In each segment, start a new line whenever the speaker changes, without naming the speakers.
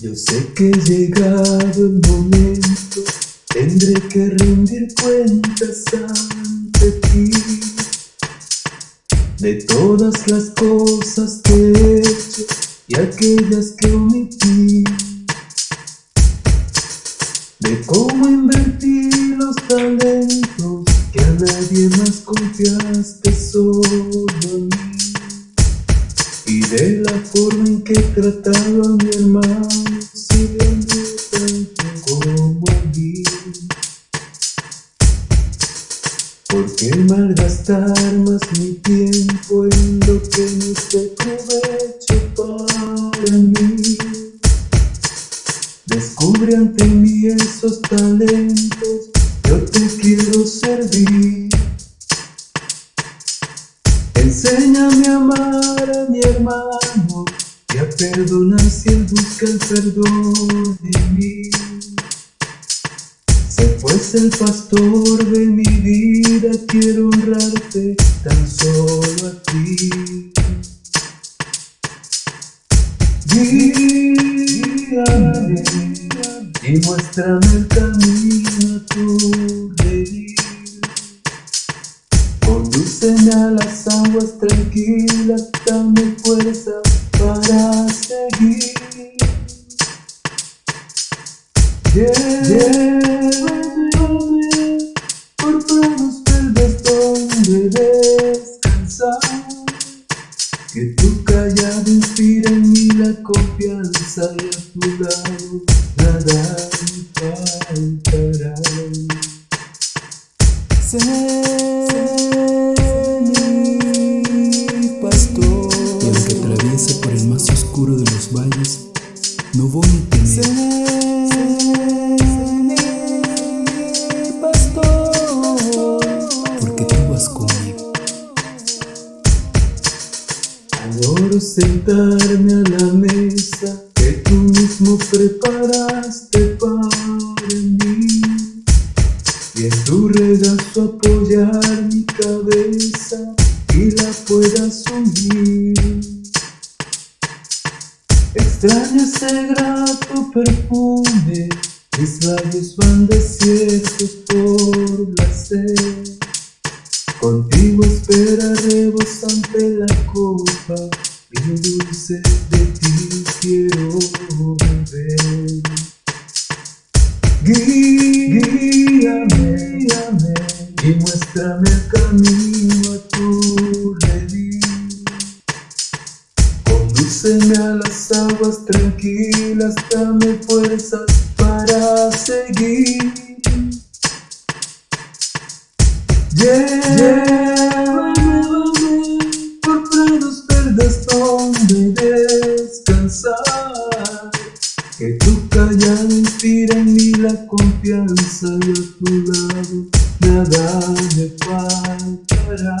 Yo, sé que llegado el momento Tendré que rendir cuentas ante ti. De todas las cosas que he hecho y aquellas que omití. De cómo invertí los talentos que a nadie más confiaste solo de la forma en que he tratado a mi hermano sirviendo tanto como a mí ¿Por qué malgastar más mi tiempo en lo que no es de provecho para mí? Descubre ante mí esos talentos, yo te quiero servir Enséñame a amar hermano y a perdonar si él busca el perdón de mí. Sé pues el pastor de mi vida, quiero honrarte tan solo a ti. Guíame y muéstrame el camino a tu tranquilas, dame fuerza para seguir. Llévame por prados verdes donde descansar. Que tu callado inspire en mí la confianza y a tu lado nada me faltará.
Sé
oscuro de los valles, no voy a temer,
pastor
porque tú vas conmigo.
Adoro sentarme a la mesa que tú mismo preparaste para mí y en tu regazo apoyar mi cabeza y la pueda subir. Extraño ese grato perfume, mis labios van desiertos por la sed. Contigo espera rebosante la copa, y lo dulce de ti quiero beber. Guíame, guíame, y muéstrame el camino tranquilas, dame fuerzas para seguir. Llévame por prados verdes donde descansar. Que tu callado inspire en mí la confianza y a tu lado nada me faltará.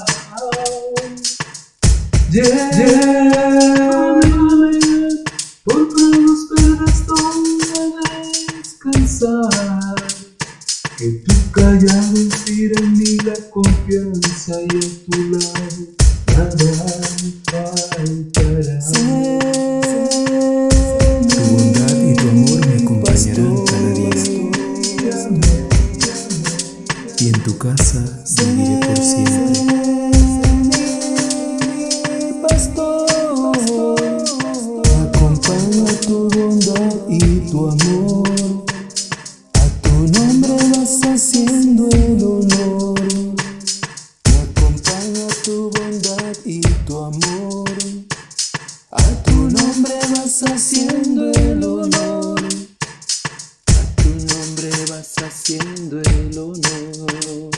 Llévame inspire en mí la confianza y a tu lado nada faltará.
Tu bondad y tu amor me acompañarán cada día. Y en tu casa
A tu nombre vas haciendo el honor. A tu nombre vas haciendo el honor